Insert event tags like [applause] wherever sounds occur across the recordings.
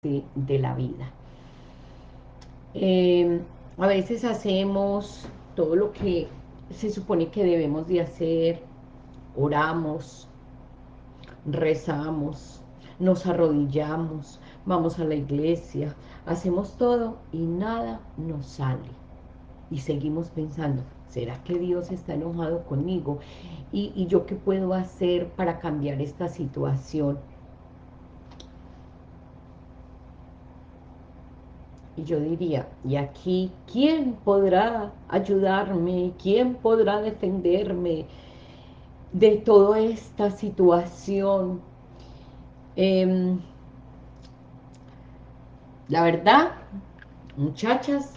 de la vida. Em, a veces hacemos todo lo que se supone que debemos de hacer, oramos, rezamos, nos arrodillamos, vamos a la iglesia, hacemos todo y nada nos sale. Y seguimos pensando, ¿será que Dios está enojado conmigo? ¿Y, y yo qué puedo hacer para cambiar esta situación? Y yo diría, y aquí, ¿quién podrá ayudarme? ¿Quién podrá defenderme de toda esta situación? Em, la verdad, muchachas,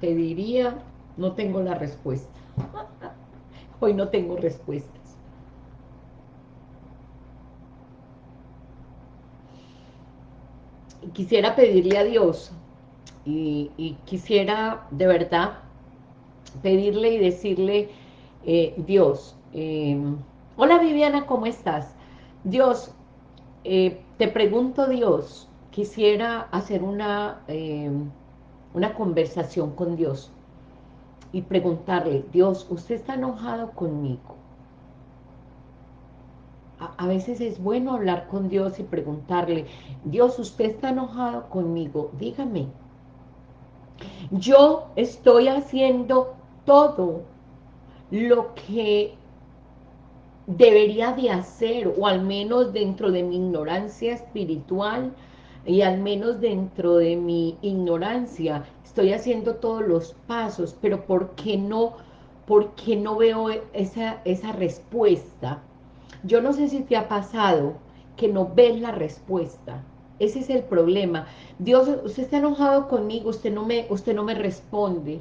te diría, no tengo la respuesta. [laughs] Hoy no tengo respuesta. Quisiera pedirle a Dios y, quisiera de verdad pedirle y decirle, eh, Dios, em, hola Viviana, ¿cómo estás? Dios, eh, te pregunto Dios, quisiera hacer una, em, una conversación con Dios y preguntarle, Dios, ¿usted está enojado conmigo? A, veces es bueno hablar con Dios y preguntarle, Dios, usted está enojado conmigo, dígame. Yo estoy haciendo todo lo que debería de hacer, o al menos dentro de mi ignorancia espiritual, y al menos dentro de mi ignorancia, estoy haciendo todos los pasos, pero ¿por qué no, por qué no veo esa, esa respuesta? Yo no sé si te ha pasado que no ves la respuesta. Ese es el problema. Dios, usted está enojado conmigo, usted no me, usted no me responde.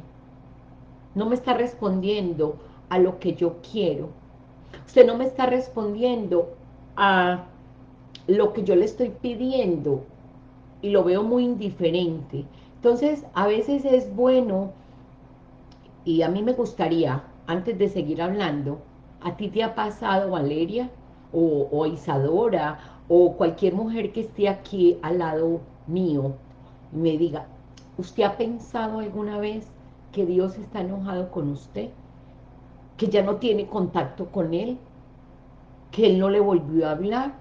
No me está respondiendo a lo que yo quiero. Usted no me está respondiendo a lo que yo le estoy pidiendo y lo veo muy indiferente. Entonces, a veces es bueno, y a mí me gustaría, antes de seguir hablando, ¿A ti te ha pasado, Valeria, o, Isadora, o cualquier mujer que esté aquí al lado mío, me diga, ¿usted ha pensado alguna vez que Dios está enojado con usted? ¿Que ya no tiene contacto con Él? ¿Que Él no le volvió a hablar?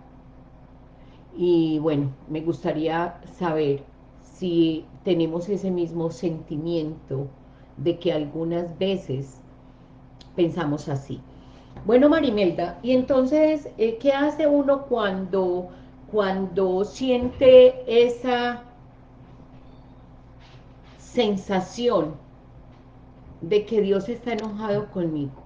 Y bueno, me gustaría saber si tenemos ese mismo sentimiento de que algunas veces pensamos así. Bueno, Marimelda, y entonces, eh, ¿qué hace uno cuando, cuando siente esa sensación de que Dios está enojado conmigo?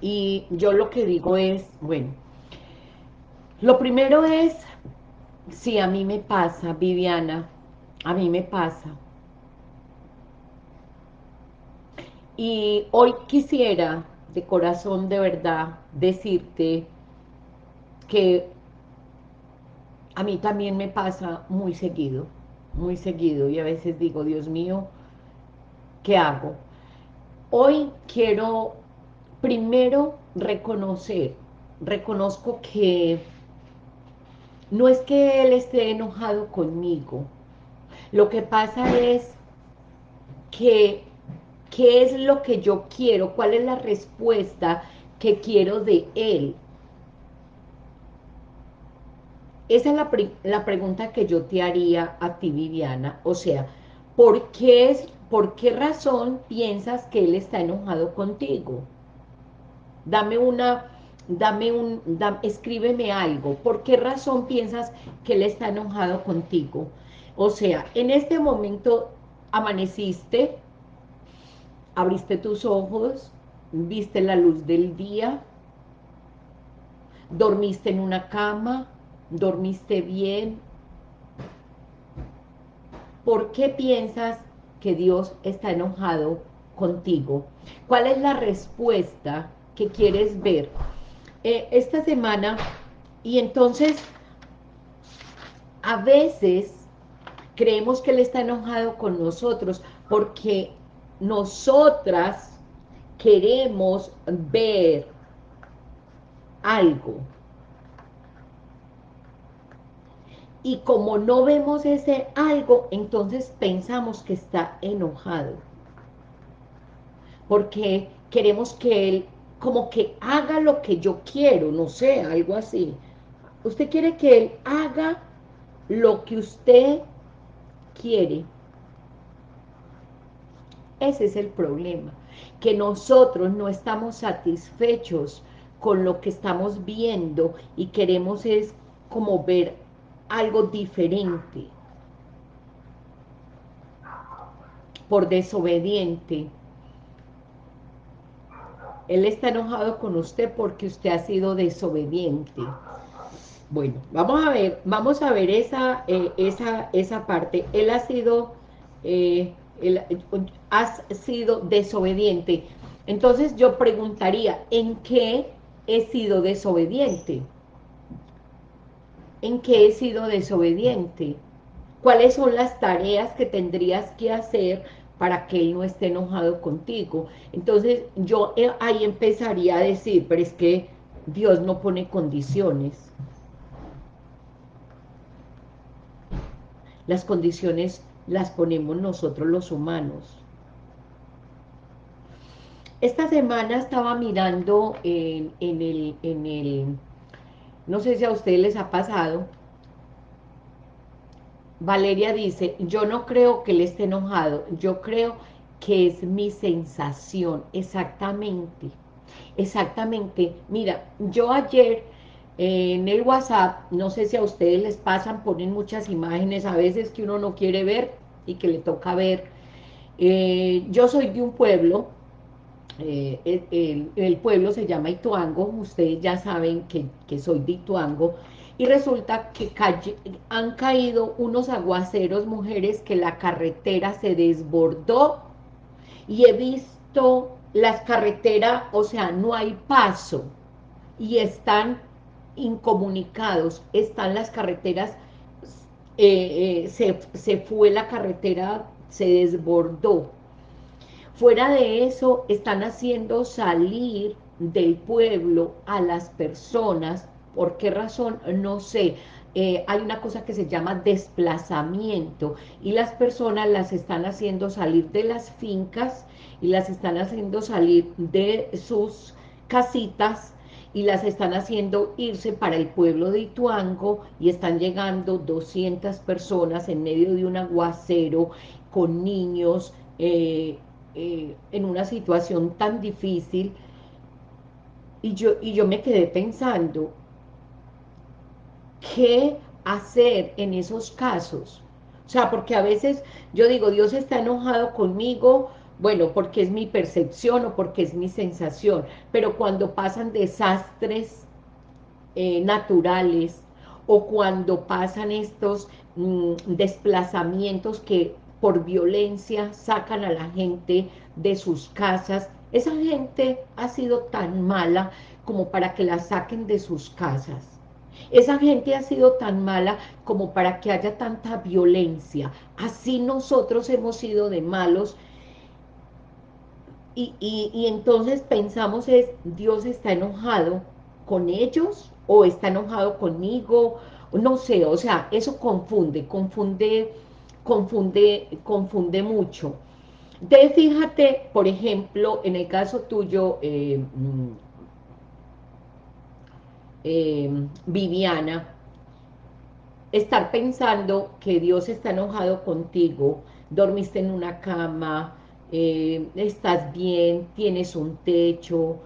Y yo lo que digo es, bueno, lo primero es, si a mí me pasa, Viviana, a mí me pasa, Y hoy quisiera, de corazón de verdad, decirte que a mí también me pasa muy seguido, muy seguido, y a veces digo, Dios mío, ¿qué hago? Hoy quiero primero reconocer, reconozco que no es que Él esté enojado conmigo, lo que pasa es que ¿Qué es lo que yo quiero? ¿Cuál es la respuesta que quiero de él? Esa es la, pregunta que yo te haría a ti, Viviana. O sea, ¿por qué, es, ¿por qué razón piensas que él está enojado contigo? Dame una, dame un, escríbeme algo. ¿Por qué razón piensas que él está enojado contigo? O sea, en este momento amaneciste, abriste tus ojos, viste la luz del día, dormiste en una cama, dormiste bien. ¿Por qué piensas que Dios está enojado contigo? ¿Cuál es la respuesta que quieres ver? Eh, esta semana, y entonces, a veces creemos que Él está enojado con nosotros porque nosotras queremos ver algo. Y como no vemos ese algo, entonces pensamos que está enojado. Porque queremos que él como que haga lo que yo quiero, no sé, algo así. Usted quiere que él haga lo que usted quiere. Ese es el problema, que nosotros no estamos satisfechos con lo que estamos viendo y queremos es como ver algo diferente. Por desobediente. Él está enojado con usted porque usted ha sido desobediente. Bueno, vamos a ver, vamos a ver esa, eh, esa, esa parte. Él ha sido, eh, has sido desobediente. Entonces yo preguntaría, ¿en qué he sido desobediente? ¿En qué he sido desobediente? ¿Cuáles son las tareas que tendrías que hacer para que él no esté enojado contigo? Entonces yo eh, ahí empezaría a decir, pero es que Dios no pone condiciones. Las condiciones las ponemos nosotros los humanos. Esta semana estaba mirando en, el, en el, no sé si a ustedes les ha pasado, Valeria dice, yo no creo que él esté enojado, yo creo que es mi sensación, exactamente, exactamente. Mira, yo ayer en el WhatsApp, no sé si a ustedes les pasan, ponen muchas imágenes a veces que uno no quiere ver y que le toca ver. Eh, yo soy de un pueblo, eh, el, pueblo se llama Ituango, ustedes ya saben que, que soy de Ituango, y resulta que han caído unos aguaceros, mujeres, que la carretera se desbordó, y he visto las carreteras, o sea, no hay paso, y están incomunicados, están las carreteras, eh, eh, se, fue la carretera, se desbordó. Fuera de eso, están haciendo salir del pueblo a las personas, ¿por qué razón? No sé, eh, hay una cosa que se llama desplazamiento y las personas las están haciendo salir de las fincas y las están haciendo salir de sus casitas y las están haciendo irse para el pueblo de Ituango y están llegando 200 personas en medio de un aguacero con niños eh, eh, en una situación tan difícil y yo, y yo me quedé pensando ¿qué hacer en esos casos? O sea, porque a veces yo digo, Dios está enojado conmigo bueno, porque es mi percepción o porque es mi sensación, pero cuando pasan desastres eh, naturales o cuando pasan estos mm, desplazamientos que por violencia sacan a la gente de sus casas, esa gente ha sido tan mala como para que la saquen de sus casas. Esa gente ha sido tan mala como para que haya tanta violencia. Así nosotros hemos sido de malos y, entonces pensamos es, Dios está enojado con ellos o está enojado conmigo, no sé, o sea, eso confunde, confunde, confunde, confunde mucho. Entonces, fíjate, por ejemplo, en el caso tuyo, eh, mm, eh, Viviana, estar pensando que Dios está enojado contigo, dormiste en una cama, eh, estás bien, tienes un techo,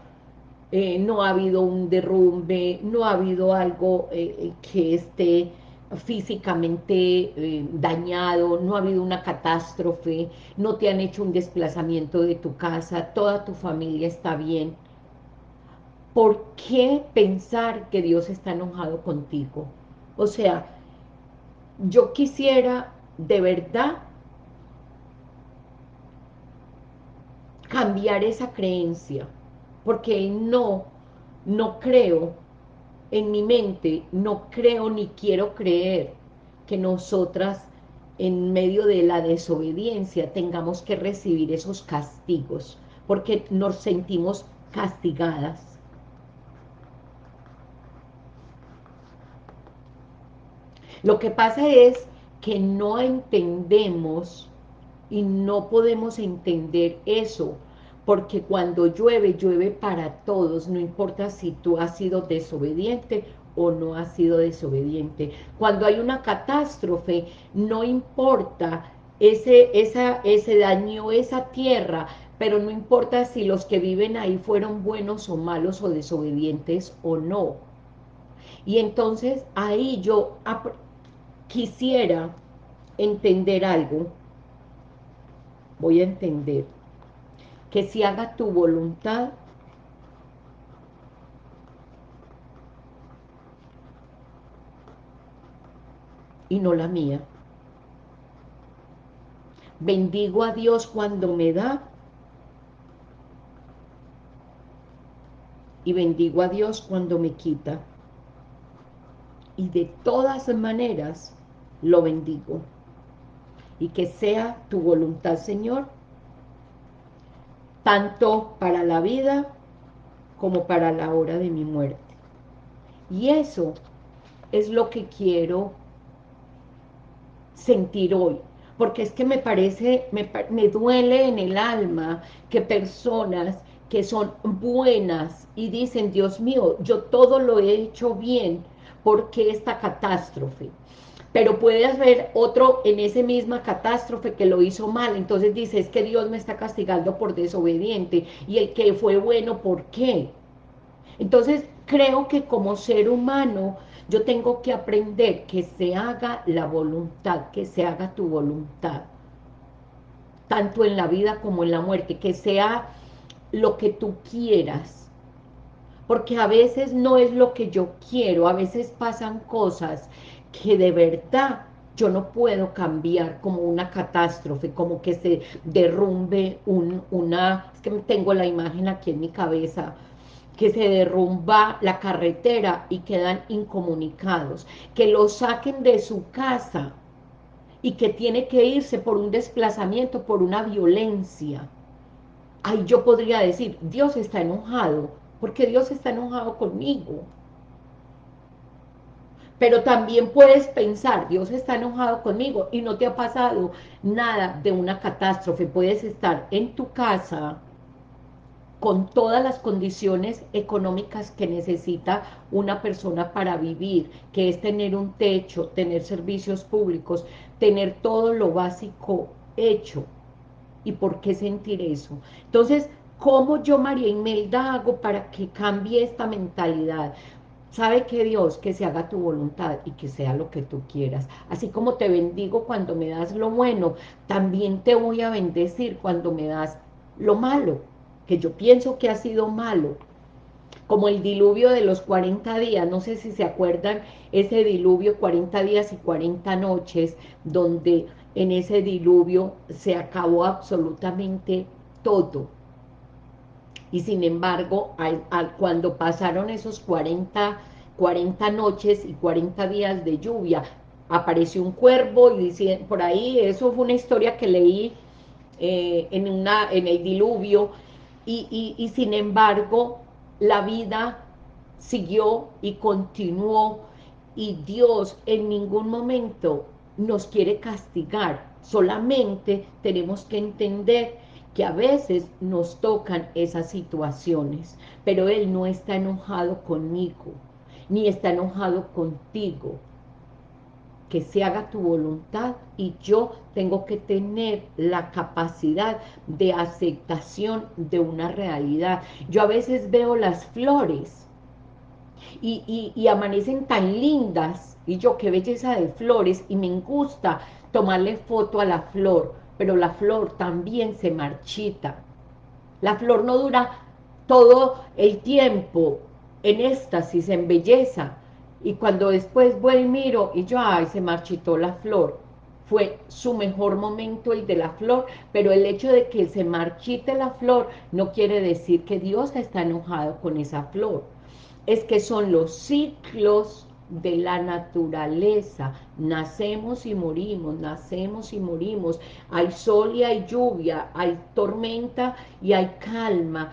eh, no ha habido un derrumbe, no ha habido algo eh, que esté físicamente dañado, no ha habido una catástrofe, no te han hecho un desplazamiento de tu casa, toda tu familia está bien. ¿Por qué pensar que Dios está enojado contigo? O sea, yo quisiera de verdad cambiar esa creencia, porque el no, no creo, en mi mente no creo ni quiero creer que nosotras en medio de la desobediencia tengamos que recibir esos castigos, porque nos sentimos castigadas. Lo que pasa es que no entendemos y no podemos entender eso porque cuando llueve, llueve para todos, no importa si tú has sido desobediente o no has sido desobediente. Cuando hay una catástrofe, no importa ese, esa, ese daño, esa tierra, pero no importa si los que viven ahí fueron buenos o malos o desobedientes o no. Y entonces ahí yo quisiera entender algo, voy a entender, que si haga tu voluntad, y no la mía. Bendigo a Dios cuando me da y bendigo a Dios cuando me quita. Y de todas maneras lo bendigo. Y que sea tu voluntad, Señor, tanto para la vida como para la hora de mi muerte. Y eso es lo que quiero sentir hoy, porque es que me parece, me, me duele en el alma que personas que son buenas y dicen, Dios mío, yo todo lo he hecho bien, porque esta catástrofe? Pero puede haber otro en esa misma catástrofe que lo hizo mal, entonces dice, es que Dios me está castigando por desobediente, y el que fue bueno, ¿por qué? Entonces, creo que como ser humano, yo tengo que aprender que se haga la voluntad, que se haga tu voluntad, tanto en la vida como en la muerte, que sea lo que tú quieras, porque a veces no es lo que yo quiero, a veces pasan cosas que de verdad yo no puedo cambiar como una catástrofe, como que se derrumbe un, una, es que tengo la imagen aquí en mi cabeza, que se derrumba la carretera y quedan incomunicados, que lo saquen de su casa y que tiene que irse por un desplazamiento, por una violencia. Ahí yo podría decir, Dios está enojado, porque Dios está enojado conmigo. Pero también puedes pensar, Dios está enojado conmigo y no te ha pasado nada de una catástrofe. Puedes estar en tu casa, con todas las condiciones económicas que necesita una persona para vivir, que es tener un techo, tener servicios públicos, tener todo lo básico hecho. ¿Y por qué sentir eso? Entonces, ¿cómo yo, María Imelda, hago para que cambie esta mentalidad? Sabe que Dios, que se haga tu voluntad y que sea lo que tú quieras. Así como te bendigo cuando me das lo bueno, también te voy a bendecir cuando me das lo malo que yo pienso que ha sido malo, como el diluvio de los 40 días, no sé si se acuerdan ese diluvio 40 días y 40 noches, donde en ese diluvio se acabó absolutamente todo. Y sin embargo, cuando pasaron esos 40, 40 noches y 40 días de lluvia, apareció un cuervo y dice, por ahí, eso fue una historia que leí eh, en, una, en el diluvio, y, sin embargo la vida siguió y continuó. Y Dios en ningún momento nos quiere castigar, solamente tenemos que entender que a veces nos tocan esas situaciones, pero Él no está enojado conmigo, ni está enojado contigo, que se haga tu voluntad y yo tengo que tener la capacidad de aceptación de una realidad. Yo a veces veo las flores y, y amanecen tan lindas y yo qué belleza de flores y me gusta tomarle foto a la flor, pero la flor también se marchita. La flor no dura todo el tiempo en éxtasis, en belleza, y cuando después voy y miro, y yo, ay, se marchitó la flor. Fue su mejor momento el de la flor, pero el hecho de que se marchite la flor no quiere decir que Dios está enojado con esa flor. Es que son los ciclos de la naturaleza. Nacemos y morimos, nacemos y morimos. Hay sol y hay lluvia, hay tormenta y hay calma.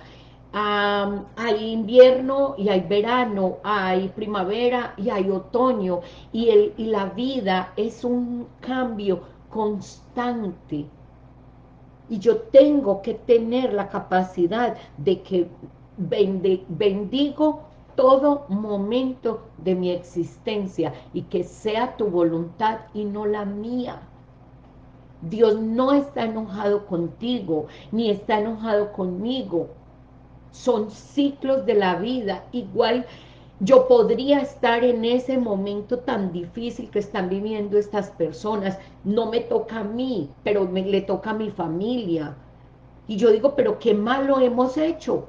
hay invierno y hay verano, hay primavera y hay otoño, y, el, y la vida es un cambio constante. Y yo tengo que tener la capacidad de que bendigo todo momento de mi existencia y que sea tu voluntad y no la mía. Dios no está enojado contigo, ni está enojado conmigo. Son ciclos de la vida. Igual yo podría estar en ese momento tan difícil que están viviendo estas personas. No me toca a mí, pero me, le toca a mi familia. Y yo digo, pero qué malo hemos hecho.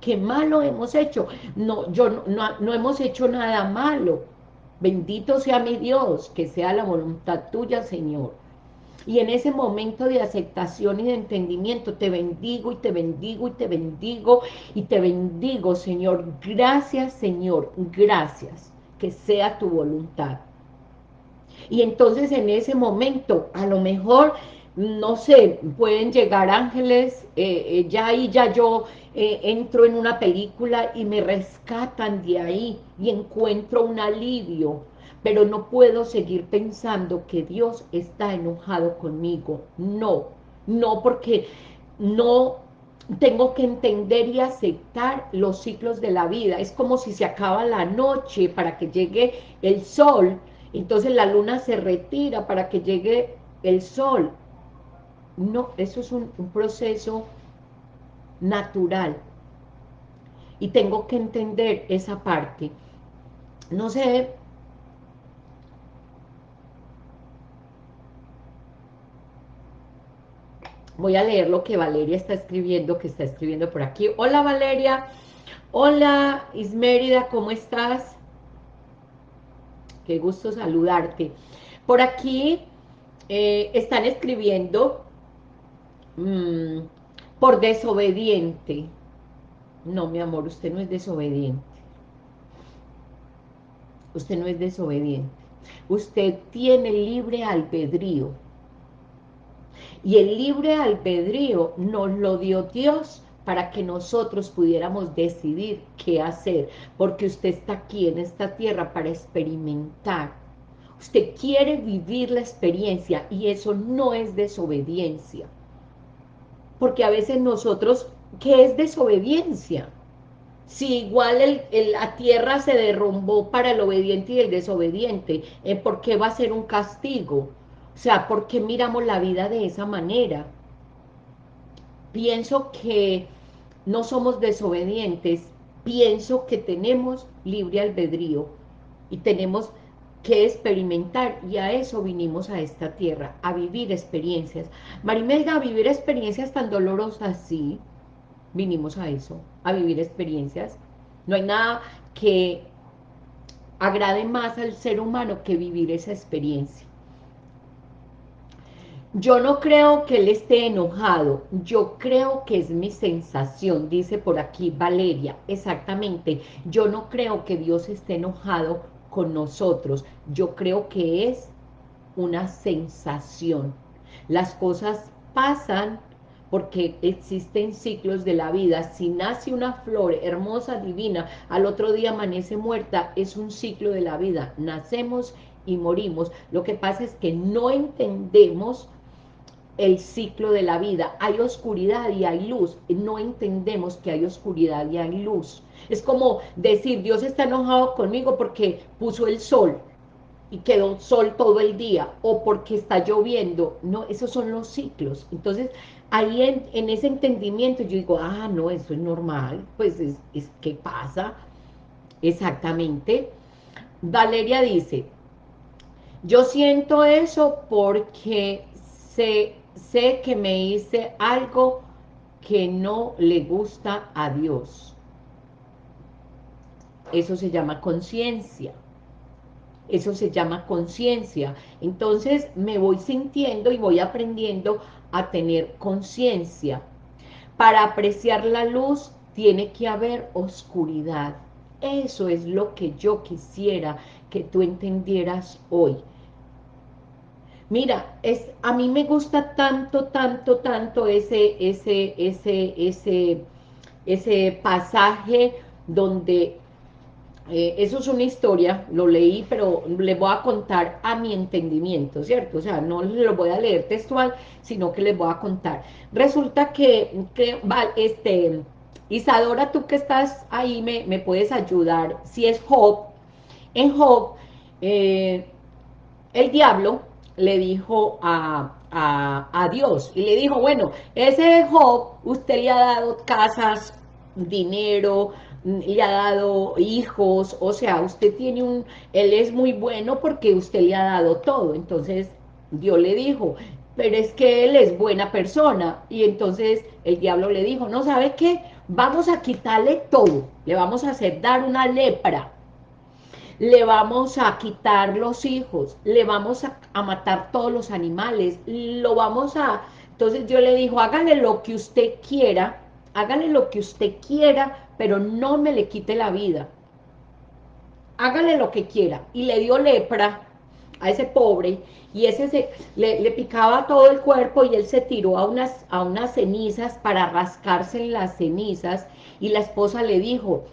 Qué malo hemos hecho. No, yo no, no hemos hecho nada malo. Bendito sea mi Dios, que sea la voluntad tuya, Señor. Y en ese momento de aceptación y de entendimiento, te bendigo y te bendigo y te bendigo y te bendigo, Señor. Gracias, Señor, gracias. Que sea tu voluntad. Y entonces en ese momento, a lo mejor, no sé, pueden llegar ángeles, eh, eh, ya ahí ya yo eh, entro en una película y me rescatan de ahí y encuentro un alivio pero no puedo seguir pensando que Dios está enojado conmigo. No, no porque no tengo que entender y aceptar los ciclos de la vida. Es como si se acaba la noche para que llegue el sol, entonces la luna se retira para que llegue el sol. No, eso es un, proceso natural. Y tengo que entender esa parte. No sé Voy a leer lo que Valeria está escribiendo, que está escribiendo por aquí. Hola Valeria, hola Ismérida, ¿cómo estás? Qué gusto saludarte. Por aquí eh, están escribiendo mm, por desobediente. No, mi amor, usted no es desobediente. Usted no es desobediente. Usted tiene libre albedrío y el libre albedrío nos lo dio Dios para que nosotros pudiéramos decidir qué hacer, porque usted está aquí en esta tierra para experimentar. Usted quiere vivir la experiencia y eso no es desobediencia. Porque a veces nosotros, ¿qué es desobediencia? Si igual la tierra se derrumbó para el obediente y el desobediente, ¿eh? ¿por qué va a ser un castigo? O sea, ¿por qué miramos la vida de esa manera? Pienso que no somos desobedientes, pienso que tenemos libre albedrío y tenemos que experimentar y a eso vinimos a esta tierra, a vivir experiencias. Marimelda, a vivir experiencias tan dolorosas, sí, vinimos a eso, a vivir experiencias. No hay nada que agrade más al ser humano que vivir esa experiencia. Yo no creo que él esté enojado, yo creo que es mi sensación, dice por aquí Valeria, exactamente, yo no creo que Dios esté enojado con nosotros, yo creo que es una sensación. Las cosas pasan porque existen ciclos de la vida, si nace una flor hermosa, divina, al otro día amanece muerta, es un ciclo de la vida, nacemos y morimos, lo que pasa es que no entendemos el ciclo de la vida. Hay oscuridad y hay luz. No entendemos que hay oscuridad y hay luz. Es como decir, Dios está enojado conmigo porque puso el sol y quedó sol todo el día, o porque está lloviendo. No, esos son los ciclos. Entonces, ahí en, ese entendimiento yo digo, ah, no, eso es normal. Pues es, es ¿qué pasa? Exactamente. Valeria dice, yo siento eso porque se sé que me hice algo que no le gusta a Dios. Eso se llama conciencia. Eso se llama conciencia. Entonces me voy sintiendo y voy aprendiendo a tener conciencia. Para apreciar la luz tiene que haber oscuridad. Eso es lo que yo quisiera que tú entendieras hoy. Mira, es, a mí me gusta tanto, tanto, tanto ese, ese, ese, ese, ese pasaje donde eh, eso es una historia, lo leí, pero les voy a contar a mi entendimiento, ¿cierto? O sea, no lo voy a leer textual, sino que les voy a contar. Resulta que, que este, Isadora, tú que estás ahí, me, me puedes ayudar. Si es Job, en Job, eh, el diablo le dijo a, a, a, Dios, y le dijo, bueno, ese Job, usted le ha dado casas, dinero, le ha dado hijos, o sea, usted tiene un, él es muy bueno porque usted le ha dado todo, entonces Dios le dijo, pero es que él es buena persona, y entonces el diablo le dijo, no, ¿sabe qué? Vamos a quitarle todo, le vamos a hacer dar una lepra, le vamos a quitar los hijos, le vamos a, a matar todos los animales, lo vamos a... Entonces Dios le dijo, hágale lo que usted quiera, hágale lo que usted quiera, pero no me le quite la vida. Hágale lo que quiera. Y le dio lepra a ese pobre, y ese se, le, picaba todo el cuerpo, y él se tiró a unas, a unas cenizas para rascarse en las cenizas, y la esposa le dijo,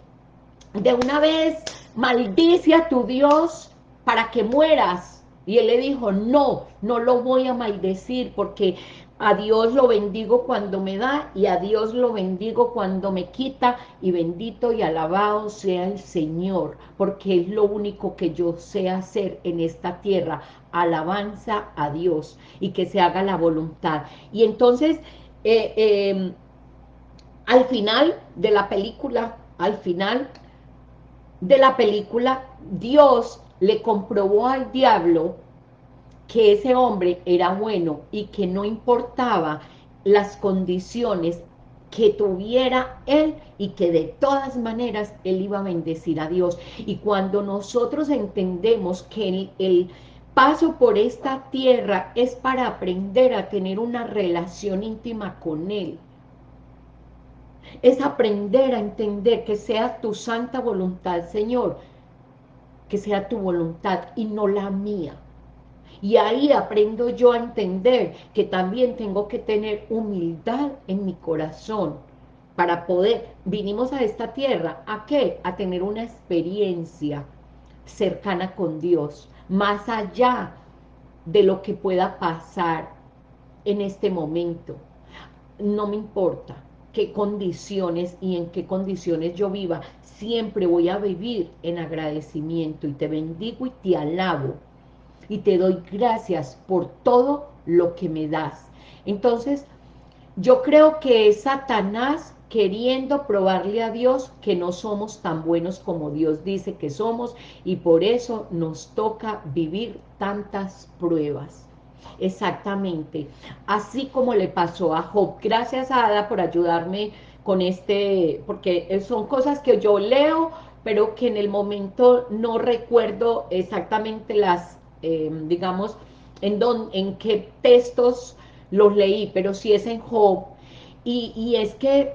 de una vez maldice a tu Dios para que mueras. Y él le dijo, no, no lo voy a maldecir, porque a Dios lo bendigo cuando me da y a Dios lo bendigo cuando me quita y bendito y alabado sea el Señor, porque es lo único que yo sé hacer en esta tierra, alabanza a Dios y que se haga la voluntad. Y entonces, eh, em, al final de la película, al final de la película, Dios le comprobó al diablo que ese hombre era bueno y que no importaba las condiciones que tuviera él y que de todas maneras él iba a bendecir a Dios. Y cuando nosotros entendemos que el, el paso por esta tierra es para aprender a tener una relación íntima con él, es aprender a entender que sea tu santa voluntad, Señor, que sea tu voluntad y no la mía. Y ahí aprendo yo a entender que también tengo que tener humildad en mi corazón para poder, vinimos a esta tierra, ¿a qué? A tener una experiencia cercana con Dios, más allá de lo que pueda pasar en este momento. No me importa qué condiciones y en qué condiciones yo viva, siempre voy a vivir en agradecimiento y te bendigo y te alabo y te doy gracias por todo lo que me das. Entonces, yo creo que es Satanás queriendo probarle a Dios que no somos tan buenos como Dios dice que somos y por eso nos toca vivir tantas pruebas. Exactamente, así como le pasó a Job. Gracias a Ada por ayudarme con este, porque son cosas que yo leo, pero que en el momento no recuerdo exactamente las eh, digamos, en, don, en qué textos los leí, pero si es en Job. Y, y es que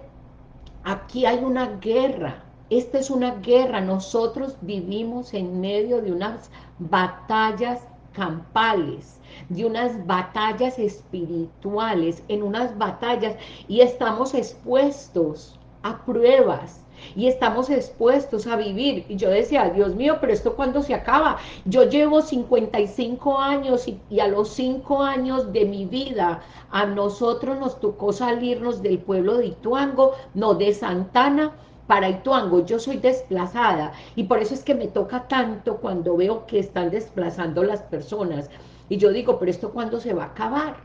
aquí hay una guerra, esta es una guerra, nosotros vivimos en medio de unas batallas campales, de unas batallas espirituales, en unas batallas, y estamos expuestos a pruebas, y estamos expuestos a vivir. Y yo decía, Dios mío, pero esto cuando se acaba? Yo llevo 55 años y, a los 5 años de mi vida a nosotros nos tocó salirnos del pueblo de Ituango, no de Santana, para Ituango, yo soy desplazada y por eso es que me toca tanto cuando veo que están desplazando las personas y yo digo, pero esto cuándo se va a acabar?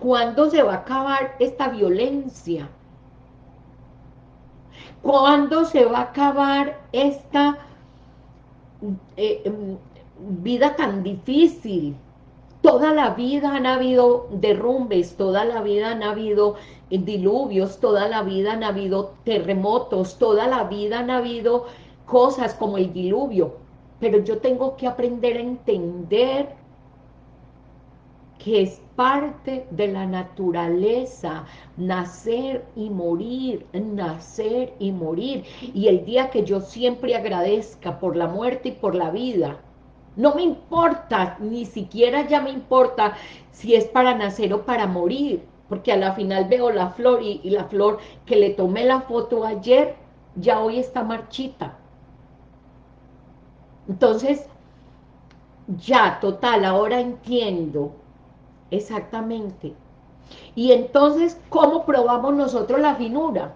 ¿Cuándo se va a acabar esta violencia? ¿Cuándo se va a acabar esta eh, em, vida tan difícil? Toda la vida han habido derrumbes, toda la vida han habido diluvios, toda la vida han habido terremotos, toda la vida han habido cosas como el diluvio. Pero yo tengo que aprender a entender que es parte de la naturaleza, nacer y morir, nacer y morir. Y el día que yo siempre agradezca por la muerte y por la vida, no me importa, ni siquiera ya me importa si es para nacer o para morir, porque a la final veo la flor y, la flor que le tomé la foto ayer, ya hoy está marchita. Entonces, ya, total, ahora entiendo exactamente. Y entonces, ¿cómo probamos nosotros la finura?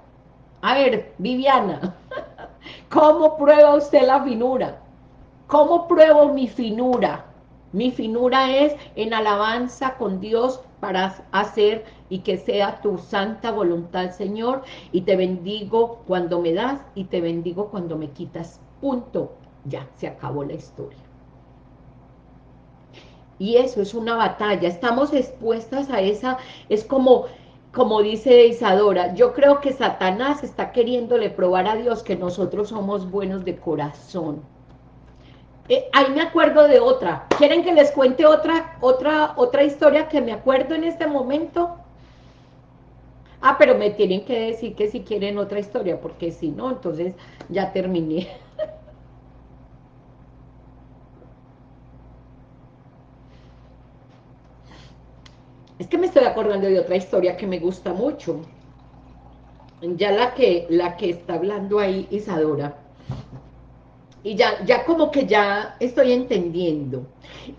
A ver, Viviana, [laughs] ¿cómo prueba usted la finura? ¿Cómo pruebo mi finura? Mi finura es en alabanza con Dios para hacer y que sea tu santa voluntad, Señor, y te bendigo cuando me das y te bendigo cuando me quitas. Punto. Ya, se acabó la historia. Y eso es una batalla, estamos expuestas a esa, es como, como dice Isadora, yo creo que Satanás está queriéndole probar a Dios que nosotros somos buenos de corazón. Eh, ahí me acuerdo de otra. ¿Quieren que les cuente otra, otra, otra historia que me acuerdo en este momento? Ah, pero me tienen que decir que si quieren otra historia, porque si no, entonces ya terminé. [laughs] Es que me estoy acordando de otra historia que me gusta mucho. Ya la que, la que está hablando ahí Isadora. Y ya, ya como que ya estoy entendiendo.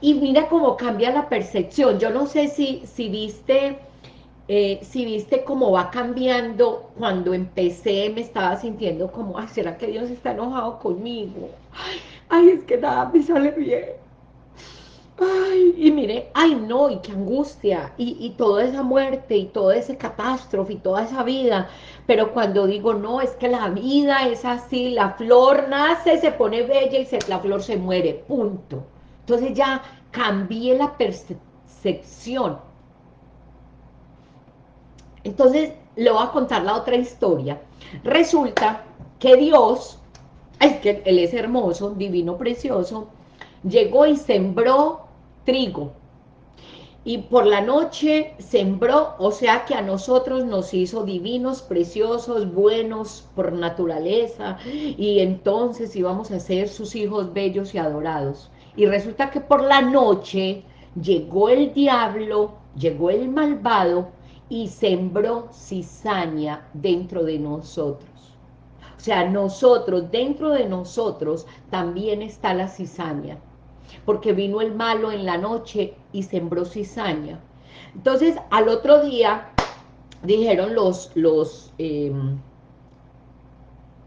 Y mira cómo cambia la percepción. Yo no sé si, si viste... Eh, si viste cómo va cambiando, cuando empecé me estaba sintiendo como, ay, ¿será que Dios está enojado conmigo? Ay, ay es que nada me sale bien ay, y mire, ay no, y qué angustia, y, toda esa muerte, y toda esa catástrofe, y toda esa vida, pero cuando digo, no, es que la vida es así, la flor nace, se pone bella, y la flor se muere, punto. Entonces ya cambié la percepción. Entonces, le voy a contar la otra historia. Resulta que Dios, es que Él es hermoso, divino, precioso, llegó y sembró trigo. Y por la noche sembró, o sea que a nosotros nos hizo divinos, preciosos, buenos por naturaleza, y entonces íbamos a ser sus hijos bellos y adorados. Y resulta que por la noche llegó el diablo, llegó el malvado, y sembró cizaña dentro de nosotros. O sea, nosotros, dentro de nosotros, también está la cizaña porque vino el malo en la noche y sembró cizaña. Entonces, al otro día, dijeron los, los, em,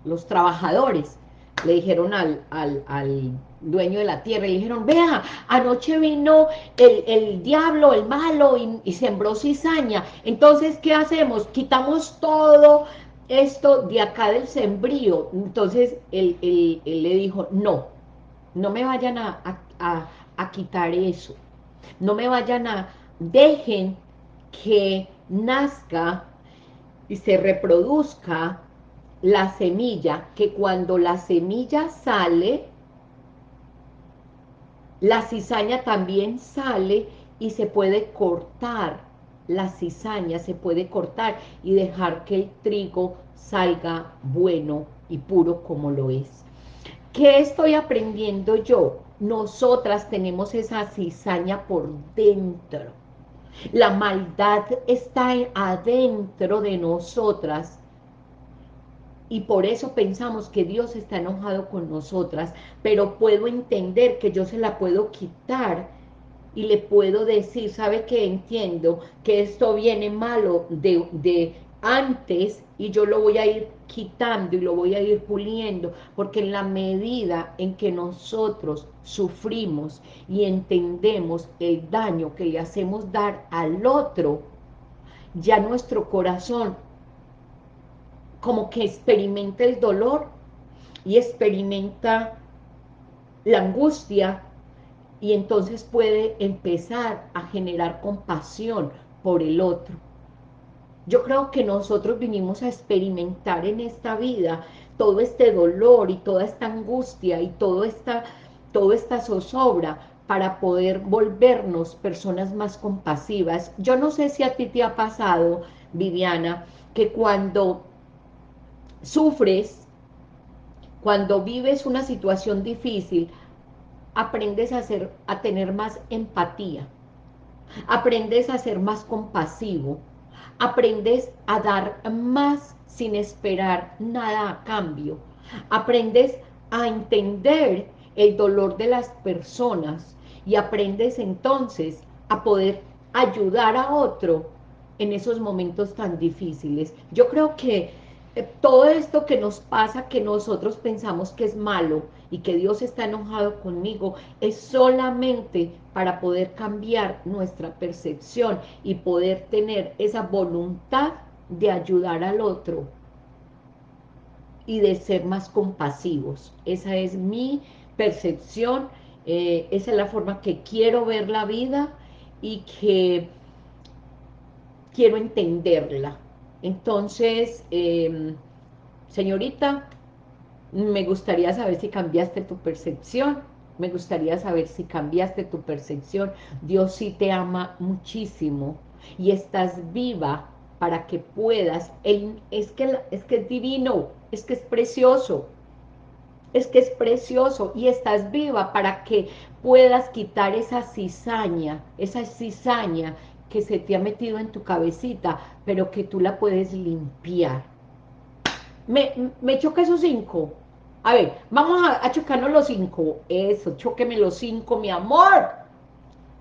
los trabajadores, le dijeron al, al, dueño de la tierra, le dijeron, vea, anoche vino el, el diablo, el malo, y, sembró cizaña, entonces, ¿qué hacemos? Quitamos todo esto de acá del sembrío, entonces él, le dijo, no, no me vayan a, quitar eso. No me vayan a... Dejen que nazca y se reproduzca la semilla, que cuando la semilla sale, la cizaña también sale y se puede cortar, la cizaña se puede cortar y dejar que el trigo salga bueno y puro como lo es. ¿Qué estoy aprendiendo yo? Nosotras tenemos esa cizaña por dentro. La maldad está adentro de nosotras y por eso pensamos que Dios está enojado con nosotras, pero puedo entender que yo se la puedo quitar y le puedo decir, ¿sabe qué? Entiendo que esto viene malo de, de antes y yo lo voy a ir quitando y lo voy a ir puliendo, porque en la medida en que nosotros sufrimos y entendemos el daño que le hacemos dar al otro, ya nuestro corazón como que experimenta el dolor y experimenta la angustia y entonces puede empezar a generar compasión por el otro. Yo creo que nosotros vinimos a experimentar en esta vida todo este dolor y toda esta angustia y todo esta, toda esta zozobra para poder volvernos personas más compasivas. Yo no sé si a ti te ha pasado, Viviana, que cuando sufres, cuando vives una situación difícil, aprendes a, ser, a tener más empatía, aprendes a ser más compasivo, aprendes a dar más sin esperar nada a cambio, aprendes a entender el dolor de las personas y aprendes entonces a poder ayudar a otro en esos momentos tan difíciles. Yo creo que todo esto que nos pasa, que nosotros pensamos que es malo y que Dios está enojado conmigo, es solamente para poder cambiar nuestra percepción y poder tener esa voluntad de ayudar al otro y de ser más compasivos. Esa es mi percepción, eh, esa es la forma que quiero ver la vida y que quiero entenderla. Entonces, em, señorita, me gustaría saber si cambiaste tu percepción, me gustaría saber si cambiaste tu percepción. Dios sí te ama muchísimo y estás viva para que puedas. es, que, es que es divino, es que es precioso, es que es precioso y estás viva para que puedas quitar esa cizaña, esa cizaña que se te ha metido en tu cabecita, pero que tú la puedes limpiar. Me, me choca esos cinco. A ver, vamos a, chocarnos los cinco. Eso, choqueme los cinco, mi amor.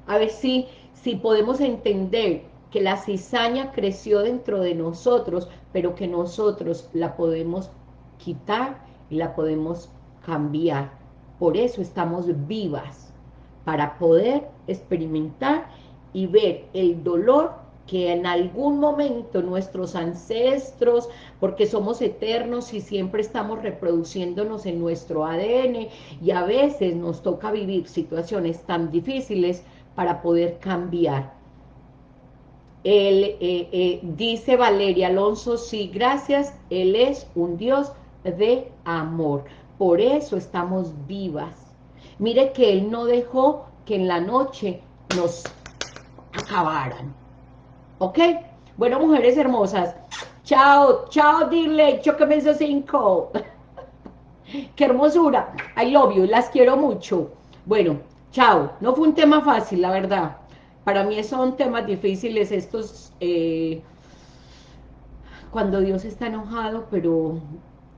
A ver si, si podemos entender que la cizaña creció dentro de nosotros, pero que nosotros la podemos quitar y la podemos cambiar. Por eso estamos vivas, para poder experimentar y ver el dolor que en algún momento nuestros ancestros, porque somos eternos y siempre estamos reproduciéndonos en nuestro ADN, y a veces nos toca vivir situaciones tan difíciles para poder cambiar. Él, eh, eh, dice Valeria Alonso, sí, gracias, Él es un Dios de amor. Por eso estamos vivas. Mire que Él no dejó que en la noche nos acabaran. ¿Ok? Bueno, mujeres hermosas. Chao, chao, dile, choqueme esos cinco. [laughs] Qué hermosura. I love you, las quiero mucho. Bueno, chao. No fue un tema fácil, la verdad. Para mí son temas difíciles estos... Eh, cuando Dios está enojado, pero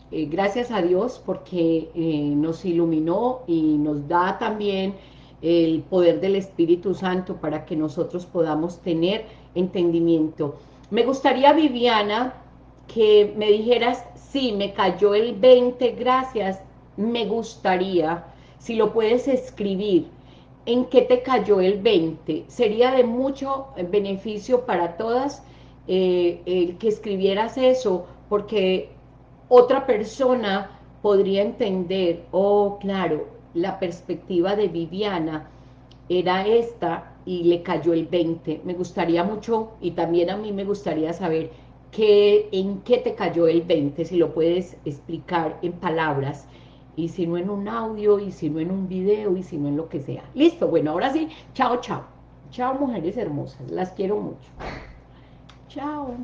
eh, gracias a Dios porque eh, nos iluminó y nos da también el poder del Espíritu Santo para que nosotros podamos tener entendimiento. Me gustaría, Viviana, que me dijeras, sí, me cayó el 20, gracias, me gustaría, si lo puedes escribir, ¿en qué te cayó el 20? Sería de mucho beneficio para todas eh, el que escribieras eso, porque otra persona podría entender, oh, claro, la perspectiva de Viviana era esta y le cayó el 20. Me gustaría mucho, y también a mí me gustaría saber qué, en qué te cayó el 20, si lo puedes explicar en palabras, y si no en un audio, y si no en un video, y si no en lo que sea. Listo, bueno, ahora sí, chao, chao. Chao, mujeres hermosas, las quiero mucho. Chao.